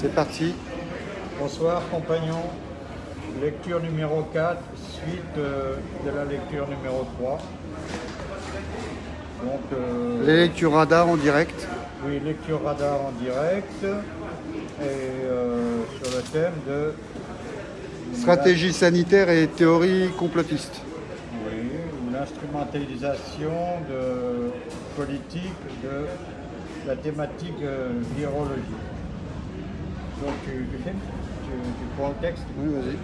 C'est parti. Bonsoir compagnons. Lecture numéro 4, suite euh, de la lecture numéro 3. Donc, euh, Les lectures radar en direct Oui, lecture radar en direct. Et euh, sur le thème de... Stratégie sanitaire et théorie complotiste. Oui, l'instrumentalisation de politique de la thématique virologique. Donc tu, tu tu, prends le texte Oui, vas-y.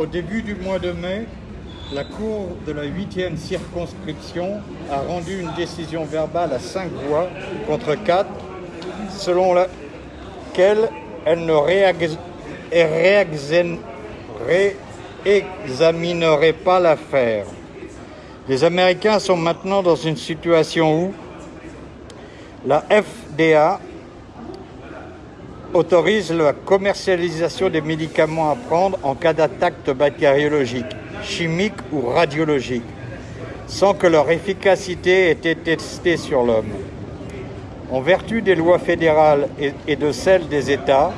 Au début du mois de mai, la Cour de la 8e circonscription a rendu une décision verbale à 5 voix contre 4, selon laquelle elle ne réexaminerait pas l'affaire. Les Américains sont maintenant dans une situation où la FDA autorise la commercialisation des médicaments à prendre en cas d'attaque bactériologique, chimique ou radiologique, sans que leur efficacité ait été testée sur l'homme. En vertu des lois fédérales et de celles des États,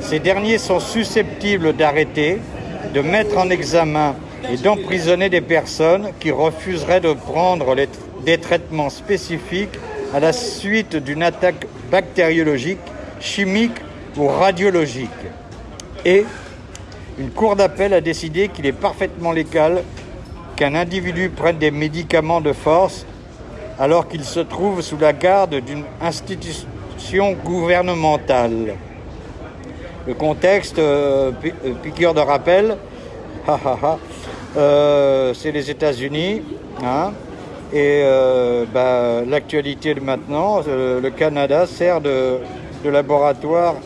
ces derniers sont susceptibles d'arrêter, de mettre en examen et d'emprisonner des personnes qui refuseraient de prendre des traitements spécifiques à la suite d'une attaque bactériologique chimique ou radiologique. Et une cour d'appel a décidé qu'il est parfaitement légal qu'un individu prenne des médicaments de force alors qu'il se trouve sous la garde d'une institution gouvernementale. Le contexte, euh, euh, piqûre de rappel, euh, c'est les États-Unis. Hein, et bah, l'actualité de maintenant, le Canada sert de de laboratoire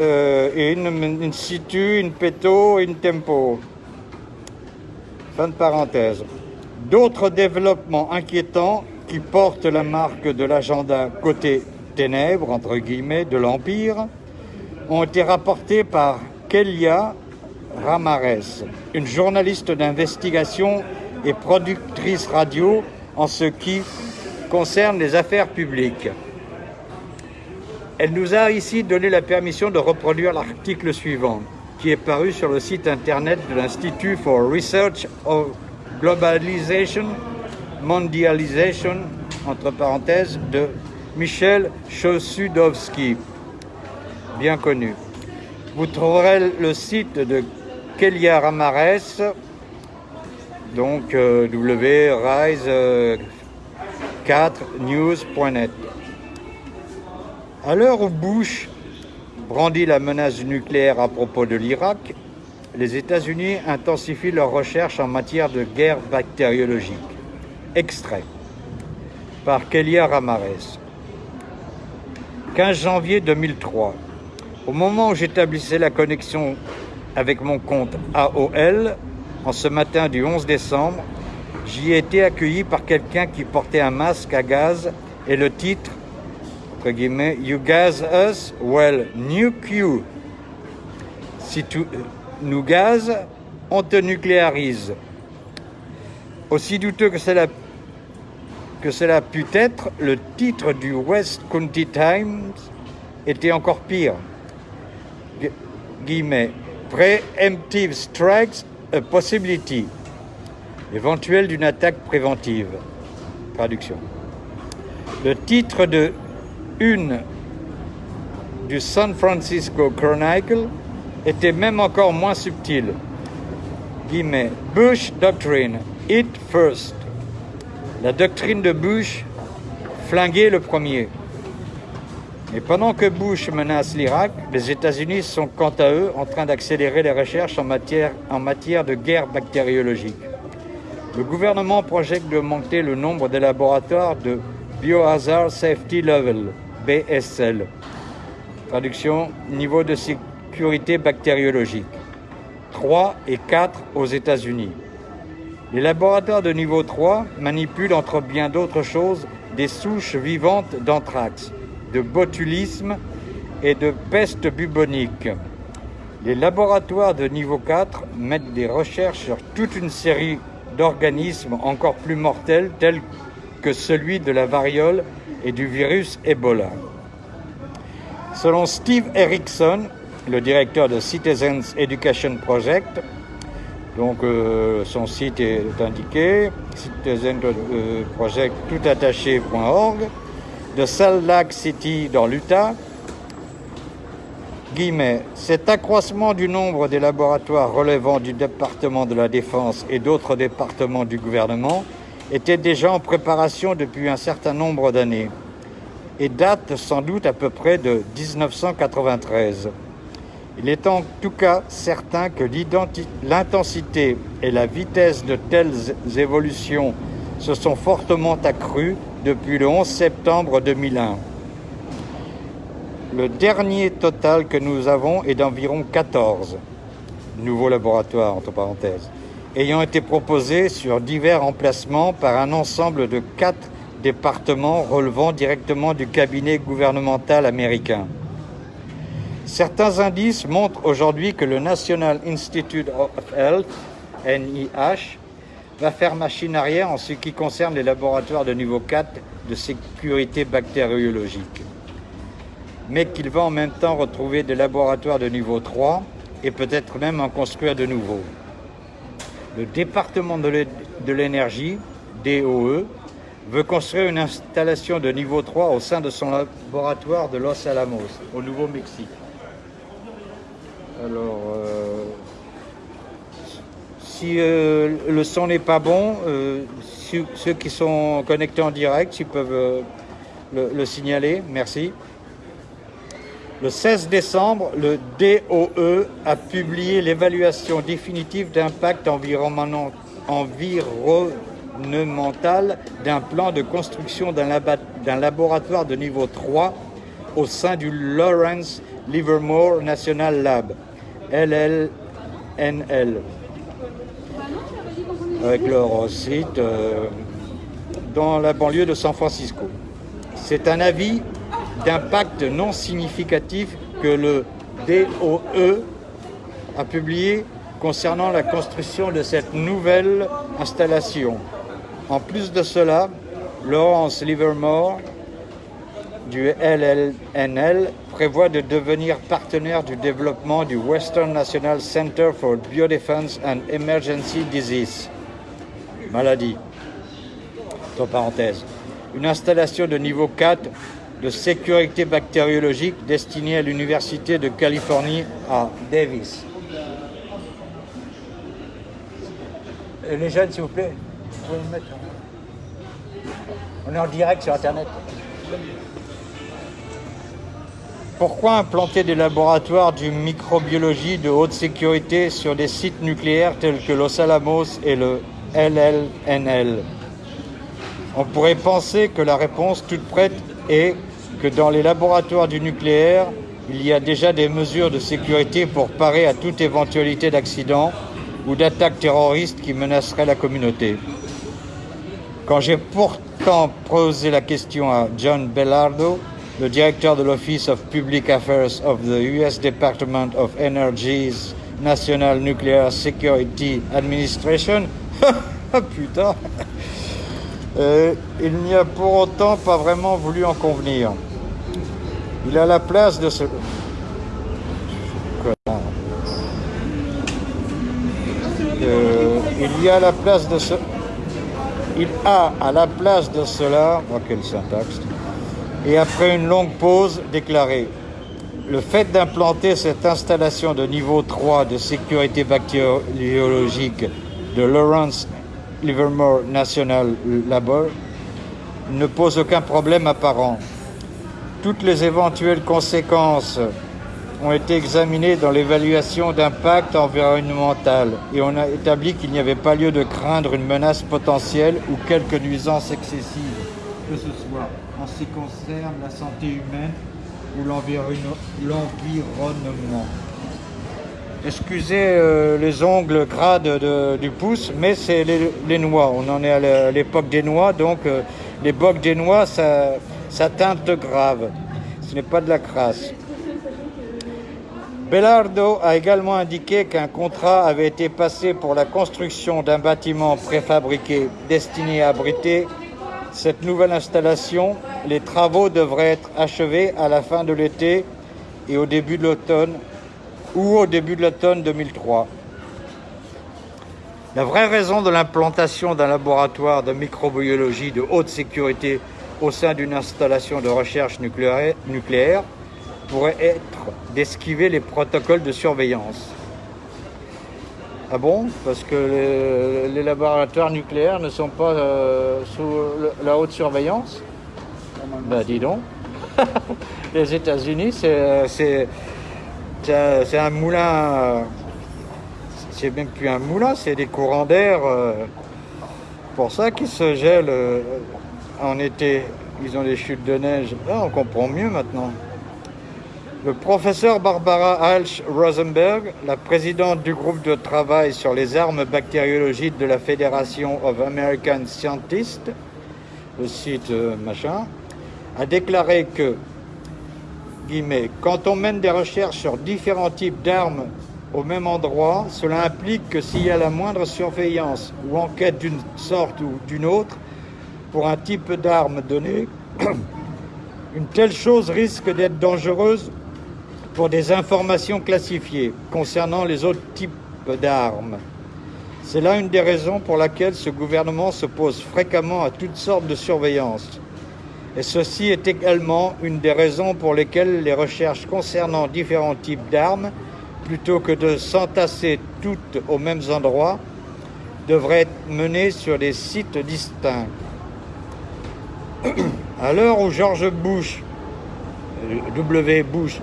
euh, et une, une situ, une péto, une tempo. Fin de parenthèse. D'autres développements inquiétants qui portent la marque de l'agenda côté ténèbres, entre guillemets, de l'Empire, ont été rapportés par Kelia Ramares, une journaliste d'investigation et productrice radio en ce qui concerne les affaires publiques. Elle nous a ici donné la permission de reproduire l'article suivant, qui est paru sur le site internet de l'Institut for Research of Globalization, Mondialization, entre parenthèses, de Michel Chosudowski, bien connu. Vous trouverez le site de Kelia Ramares, donc euh, wrise4news.net. À l'heure où Bush brandit la menace nucléaire à propos de l'Irak, les États-Unis intensifient leurs recherches en matière de guerre bactériologique. Extrait par Kelia Ramares. 15 janvier 2003. Au moment où j'établissais la connexion avec mon compte AOL, en ce matin du 11 décembre, j'y ai été accueilli par quelqu'un qui portait un masque à gaz et le titre You gaz us, well, nuke you. Si nous gazes, on te nucléarise. Aussi douteux que cela, que cela put être, le titre du West County Times était encore pire. Guillemets. Preemptive strikes a possibility. Éventuelle d'une attaque préventive. Traduction. Le titre de une du San Francisco Chronicle était même encore moins subtile. Guillemets, Bush Doctrine, It First. La doctrine de Bush, flinguer le premier. Et pendant que Bush menace l'Irak, les États-Unis sont quant à eux en train d'accélérer les recherches en matière, en matière de guerre bactériologique. Le gouvernement projette d'augmenter le nombre de laboratoires de Biohazard Safety Level, BSL. Traduction, niveau de sécurité bactériologique. 3 et 4 aux États-Unis. Les laboratoires de niveau 3 manipulent, entre bien d'autres choses, des souches vivantes d'anthrax, de botulisme et de peste bubonique. Les laboratoires de niveau 4 mettent des recherches sur toute une série d'organismes encore plus mortels tels que celui de la variole et du virus Ebola. Selon Steve Erickson, le directeur de Citizens Education Project, donc euh, son site est indiqué, citizenproject.toutattaché.org, de Salt Lake City dans l'Utah, cet accroissement du nombre des laboratoires relevant du département de la Défense et d'autres départements du gouvernement était déjà en préparation depuis un certain nombre d'années et date sans doute à peu près de 1993. Il est en tout cas certain que l'intensité et la vitesse de telles évolutions se sont fortement accrues depuis le 11 septembre 2001. Le dernier total que nous avons est d'environ 14 nouveaux laboratoires, entre parenthèses, ayant été proposés sur divers emplacements par un ensemble de quatre départements relevant directement du cabinet gouvernemental américain. Certains indices montrent aujourd'hui que le National Institute of Health, NIH, va faire machine arrière en ce qui concerne les laboratoires de niveau 4 de sécurité bactériologique, mais qu'il va en même temps retrouver des laboratoires de niveau 3 et peut-être même en construire de nouveaux. Le département de l'énergie, DOE, veut construire une installation de niveau 3 au sein de son laboratoire de Los Alamos, au Nouveau-Mexique. Alors, euh, si euh, le son n'est pas bon, euh, ceux qui sont connectés en direct, ils peuvent le, le, signaler. Merci. Le 16 décembre, le DOE a publié l'évaluation définitive d'impact environnemental d'un plan de construction d'un laboratoire de niveau 3 au sein du Lawrence Livermore National Lab, LLNL, avec leur site euh, dans la banlieue de San Francisco. C'est un avis d'impact non significatif que le DOE a publié concernant la construction de cette nouvelle installation. En plus de cela, Lawrence Livermore du LLNL prévoit de devenir partenaire du développement du Western National Center for Biodefense and Emergency Disease, maladie, entre parenthèses, une installation de niveau 4 de sécurité bactériologique destinée à l'Université de Californie à Davis. Et les jeunes, s'il vous plaît. On est en direct sur Internet. Pourquoi implanter des laboratoires de microbiologie de haute sécurité sur des sites nucléaires tels que Los Alamos et le LLNL On pourrait penser que la réponse toute prête est que dans les laboratoires du nucléaire, il y a déjà des mesures de sécurité pour parer à toute éventualité d'accident ou d'attaque terroriste qui menacerait la communauté. Quand j'ai pourtant posé la question à John Bellardo, le directeur de l'Office of Public Affairs of the US Department of Energy's National Nuclear Security Administration, ah, putain, euh, il n'y a pour autant pas vraiment voulu en convenir. Il a la place de ce... Euh, il y a la place de ce... Il a à la place de cela... Oh, quelle syntaxe Et après une longue pause, déclaré le fait d'implanter cette installation de niveau 3 de sécurité bactériologique de Lawrence Livermore National Labor ne pose aucun problème apparent. Toutes les éventuelles conséquences ont été examinées dans l'évaluation d'impact environnemental et on a établi qu'il n'y avait pas lieu de craindre une menace potentielle ou quelque nuisance excessive, que ce soit en ce qui concerne la santé humaine ou l'environnement. Excusez euh, les ongles gras du pouce, mais c'est les, noix. On en est à l'époque des noix, donc euh, les bocs des noix, ça, ça teinte grave. Ce n'est pas de la crasse. Bellardo a également indiqué qu'un contrat avait été passé pour la construction d'un bâtiment préfabriqué destiné à abriter cette nouvelle installation. Les travaux devraient être achevés à la fin de l'été et au début de l'automne ou au début de l'automne 2003. La vraie raison de l'implantation d'un laboratoire de microbiologie de haute sécurité au sein d'une installation de recherche nucléaire, pourrait être d'esquiver les protocoles de surveillance. Ah bon? Parce que les, laboratoires nucléaires ne sont pas euh, sous la haute surveillance? Ben dis donc. les États-Unis, c'est c'est- un- moulin. C'est même plus un moulin, c'est des courants d'air. euh, pour ça qu'ils se gèlent euh, en été. Ils ont des chutes de neige. Là, on comprend mieux maintenant. Le professeur Barbara Halsch Rosenberg, la présidente du groupe de travail sur les armes bactériologiques de la Fédération of American Scientists, le site euh, machin, a déclaré que, guillemets, quand on mène des recherches sur différents types d'armes au même endroit, cela implique que s'il y a la moindre surveillance ou enquête d'une sorte ou d'une autre pour un type d'arme donné, une telle chose risque d'être dangereuse pour des informations classifiées concernant les autres types d'armes. C'est là une des raisons pour laquelle ce gouvernement s'oppose fréquemment à toutes sortes de surveillance. Et ceci est également une des raisons pour lesquelles les recherches concernant différents types d'armes, plutôt que de s'entasser toutes aux mêmes endroits, devraient être menées sur des sites distincts. À l'heure où George Bush, W. Bush,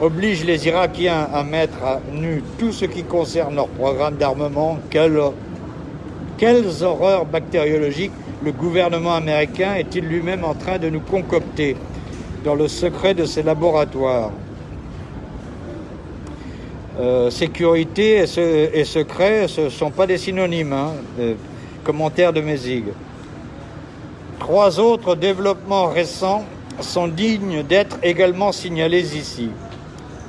oblige les Irakiens à mettre à nu tout ce qui concerne leur programme d'armement, quelle- quelles horreurs bactériologiques le gouvernement américain est-il lui-même en train de nous concocter dans le secret de ses laboratoires Euh, Sécurité et, se- et secret, ce ne sont pas des synonymes. hein, euh, commentaire de Mézig. Trois autres développements récents sont dignes d'être également signalés ici.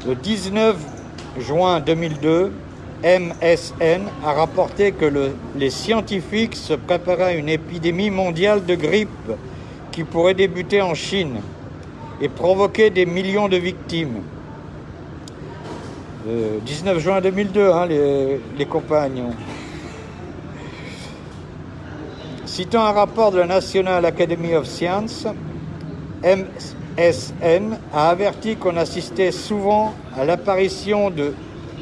Le 19 juin 2002, MSN a rapporté que le- les scientifiques se préparaient à une épidémie mondiale de grippe qui pourrait débuter en Chine et provoquer des millions de victimes. Euh, 19 juin 2002, hein, les, les compagnons. Citant un rapport de la National Academy of Science, MSN a averti qu'on assistait souvent à l'apparition de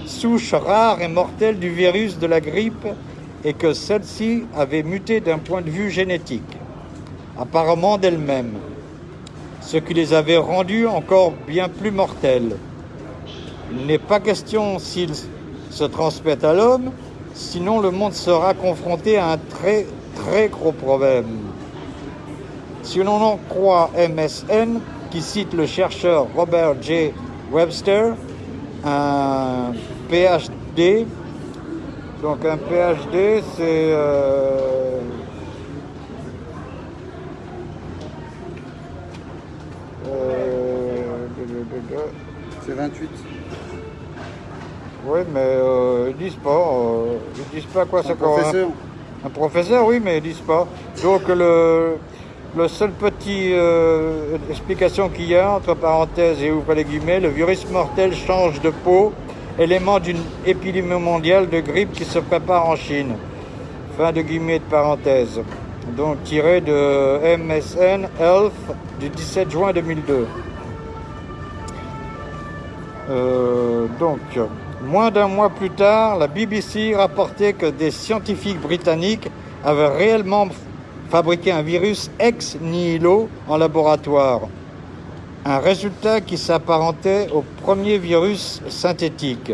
souches rares et mortelles du virus de la grippe et que celles-ci avaient muté d'un point de vue génétique, apparemment d'elles-mêmes, ce qui les avait rendues encore bien plus mortelles. Il n'est pas question s'ils se transmettent à l'homme, sinon le monde sera confronté à un très très gros problème. Si l'on en croit MSN, qui cite le chercheur Robert J. Webster, un PhD, donc un PhD c'est... euh, euh, C'est 28. Oui, mais euh, ils disent pas. euh, ils disent pas à quoi ça Un correspond. professeur. Un professeur, oui, mais ils disent pas. Donc le, le seul petit explication qu'il y a entre parenthèses et ouvre les guillemets, le virus mortel change de peau, élément d'une épidémie mondiale de grippe qui se prépare en Chine. Fin de guillemets de parenthèse. Donc tiré de MSN Health du 17 juin 2002. Euh, donc, moins d'un mois plus tard, la BBC rapportait que des scientifiques britanniques avaient réellement fabriqué un virus ex nihilo en laboratoire. Un résultat qui s'apparentait au premier virus synthétique.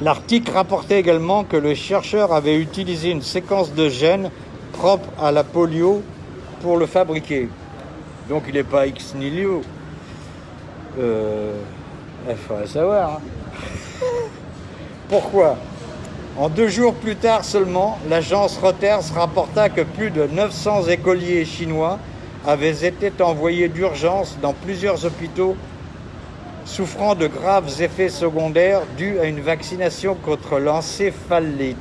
L'article rapportait également que le chercheur avait utilisé une séquence de gènes propre à la polio pour le fabriquer. Donc il n'est pas ex nihilo. Euh, il faudrait savoir. hein. Pourquoi? En deux jours plus tard seulement, l'agence Reuters rapporta que plus de 900 écoliers chinois avaient été envoyés d'urgence dans plusieurs hôpitaux souffrant de graves effets secondaires dus à une vaccination contre l'encéphalite.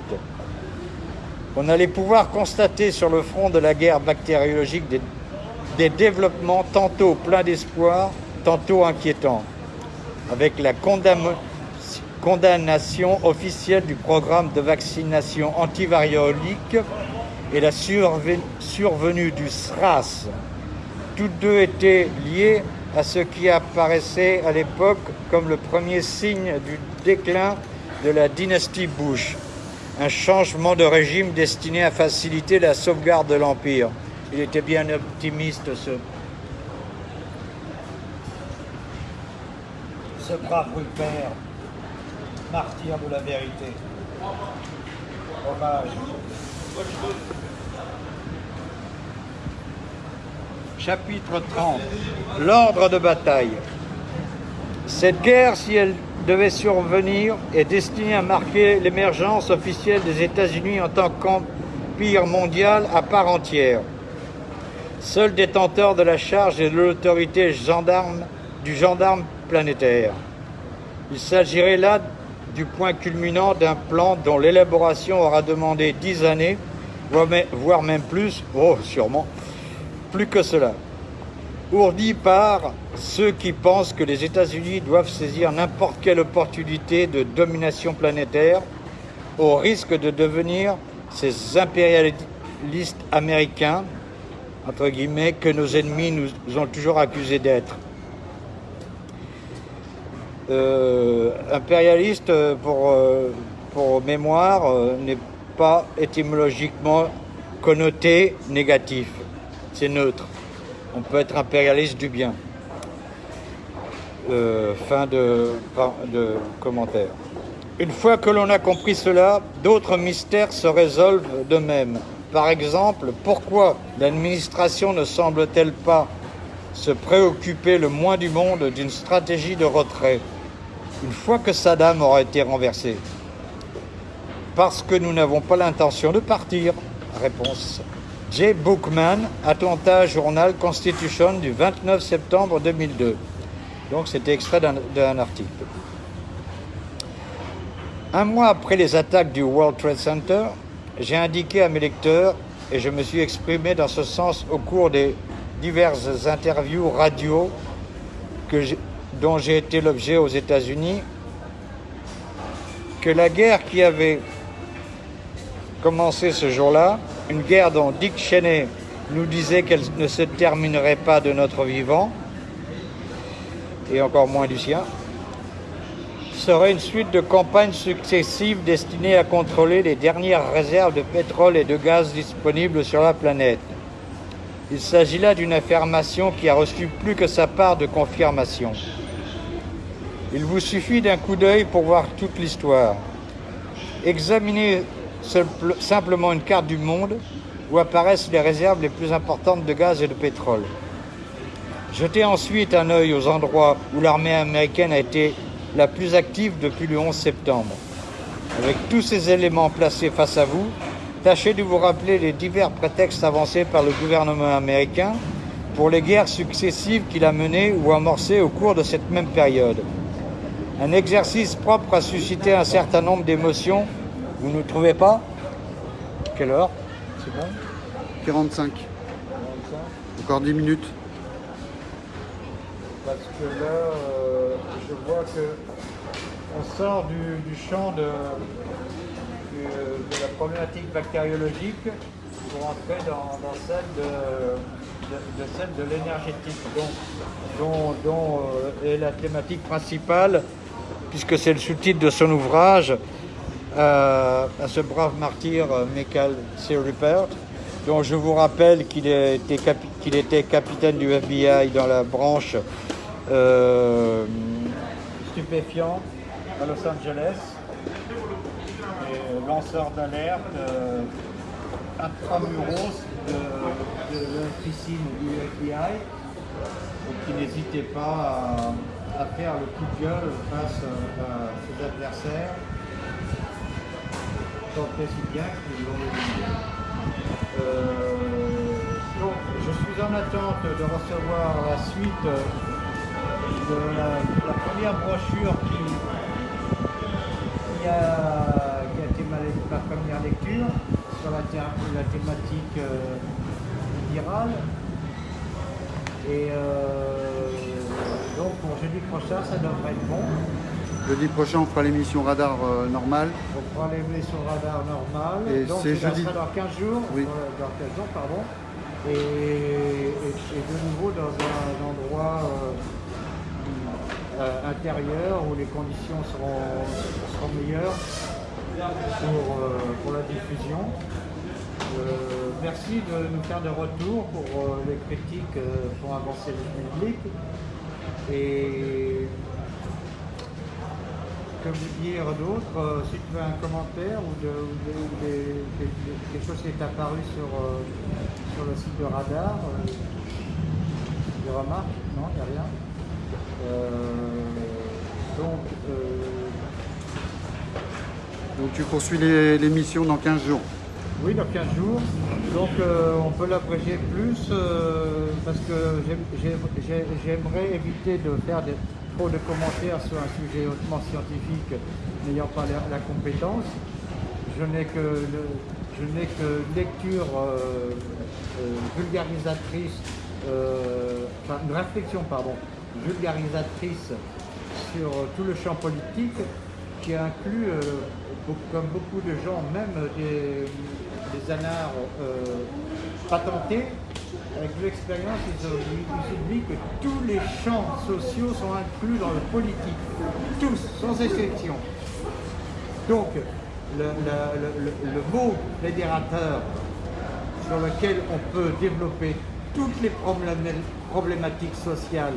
On allait pouvoir constater sur le front de la guerre bactériologique des, développements tantôt pleins d'espoir, tantôt inquiétant, avec la condamnation officielle du programme de vaccination antivariolique et la survenue du SRAS. Toutes deux étaient liées à ce qui apparaissait à l'époque comme le premier signe du déclin de la dynastie Bush, un changement de régime destiné à faciliter la sauvegarde de l'Empire. Il était bien optimiste, ce, brave père, martyr de la vérité. Hommage. Chapitre 30 L'ordre de bataille. Cette guerre, si elle devait survenir, est destinée à marquer l'émergence officielle des États-Unis en tant qu'empire mondial à part entière. Seul détenteur de la charge de l'autorité gendarme du gendarme planétaire. Il s'agirait là du point culminant d'un plan dont l'élaboration aura demandé dix années, voire même plus, oh sûrement, plus que cela. Ourdi par ceux qui pensent que les États-Unis doivent saisir n'importe quelle opportunité de domination planétaire au risque de devenir ces impérialistes américains, entre guillemets, que nos ennemis nous ont toujours accusés d'être. Euh, impérialiste, pour, euh, pour mémoire, euh, n'est pas étymologiquement connoté négatif neutre. On peut être impérialiste du bien. Euh, fin de, commentaire. Une fois que l'on a compris cela, d'autres mystères se résolvent de même. Par exemple, pourquoi l'administration ne semble-t-elle pas se préoccuper le moins du monde d'une stratégie de retrait une fois que Saddam aura été renversé? Parce que nous n'avons pas l'intention de partir. Réponse J. Bookman, Atlanta Journal Constitution du 29 septembre 2002. Donc c'était extrait d'un article. Un mois après les attaques du World Trade Center, j'ai indiqué à mes lecteurs, et je me suis exprimé dans ce sens au cours des diverses interviews radio dont j'ai été l'objet aux États-Unis, que la guerre qui avait commencé ce jour-là une guerre dont Dick Cheney nous disait qu'elle ne se terminerait pas de notre vivant, et encore moins du sien, serait une suite de campagnes successives destinées à contrôler les dernières réserves de pétrole et de gaz disponibles sur la planète. Il s'agit là d'une affirmation qui a reçu plus que sa part de confirmation. Il vous suffit d'un coup d'œil pour voir toute l'histoire. Examinez simplement une carte du monde où apparaissent les réserves les plus importantes de gaz et de pétrole. Jetez ensuite un œil aux endroits où l'armée américaine a été la plus active depuis le 11 septembre. Avec tous ces éléments placés face à vous, tâchez de vous rappeler les divers prétextes avancés par le gouvernement américain pour les guerres successives qu'il a menées ou amorcées au cours de cette même période. Un exercice propre à susciter un certain nombre d'émotions vous ne trouvez pas Quelle heure C'est bon 45. Encore 10 minutes. Parce que là, euh, je vois que on sort du, champ de, la problématique bactériologique pour entrer dans, celle de, celle de l'énergétique, dont, dont, euh, est la thématique principale, puisque c'est le sous-titre de son ouvrage, à, ce brave martyr euh, Michael C. Rupert, dont je vous rappelle qu'il était, était, capitaine du FBI dans la branche euh, stupéfiant à Los Angeles, lanceur d'alerte euh, intramuros de, de l'officine du FBI, qui n'hésitait pas à, à, faire le coup de gueule face à ses adversaires bien euh, donc, je suis en attente de recevoir la suite de la, première brochure qui, a, été ma, première lecture sur la, thématique euh, virale. Et euh, jeudi prochain, ça devrait être bon. Jeudi prochain, on fera l'émission radar euh, normale. On les sur radar normal. Et c'est ça jeudi. sera dans 15 jours. Oui. Dans 15 jours, pardon. Et, et- et de nouveau dans un endroit euh, euh, intérieur où les conditions seront, seront meilleures pour, euh, pour la diffusion. Merci de nous faire de retour pour les critiques pour avancer le public. Et que vous dire d'autre euh, Si tu as un commentaire ou, de, ou de- ou des- qui est apparu sur, euh, sur le site de Radar, euh, des remarques Non, il n'y a rien. Euh, donc, Donc tu poursuis les- l'émission dans 15 jours. Oui, dans 15 jours. Donc euh, on peut l'abréger plus euh, parce que j'aime- j'aime- j'ai- j'aimerais éviter de faire des- trop de commentaires sur un sujet hautement scientifique n'ayant pas la, compétence. Je n'ai que, le- que lecture euh, euh, vulgarisatrice, euh, enfin une réflexion pardon, vulgarisatrice sur tout le champ politique qui inclut, comme beaucoup de gens, même des, des anards patentés, avec l'expérience, ils, oublient- que tous les champs sociaux sont inclus dans le politique. Tous, sans exception. Donc, le, le- le- le- mot fédérateur sur lequel on peut développer toutes les problém- problématiques sociales,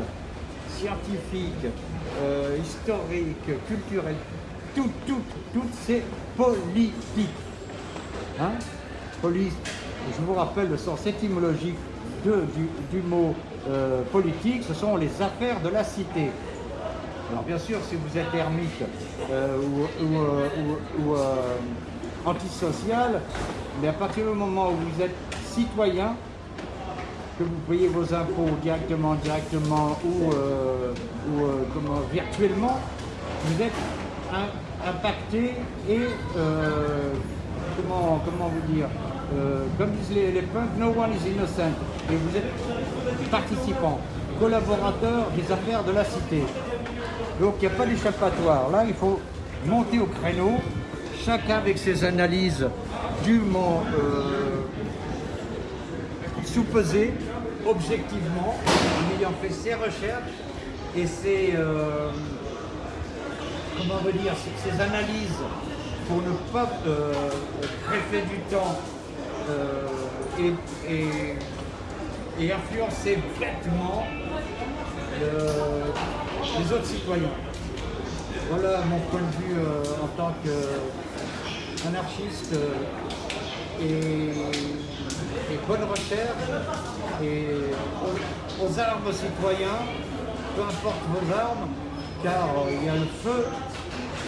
scientifiques, euh, historiques, culturelles, tout, tout, tout, c'est politique. Hein? Police, je vous rappelle le sens étymologique du, mot euh, politique, ce sont les affaires de la cité. Alors bien sûr, si vous êtes ermite euh, ou, euh, antisocial, mais à partir du moment où vous êtes citoyen, que vous payez vos impôts directement, directement ou, comment, virtuellement, vous êtes im- impacté et comment, comment vous dire euh, comme disent les, punks, no one is innocent. Et vous êtes participant, collaborateur des affaires de la cité. Donc il n'y a pas d'échappatoire. Là, il faut monter au créneau, chacun avec ses analyses dûment euh, sous-pesées, objectivement, en ayant fait ses recherches et ses, euh, comment on veut dire, ces analyses pour ne pas euh, greffer du temps euh, et, influencer bêtement le- les autres citoyens. Voilà mon point de vue euh, en tant qu'anarchiste euh, et, bonne recherche et aux, aux armes citoyens, peu importe vos armes, car euh, il y a le feu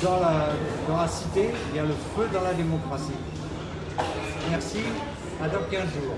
dans la, dans la cité, il y a le feu dans la démocratie. Merci, à dans 15 jours.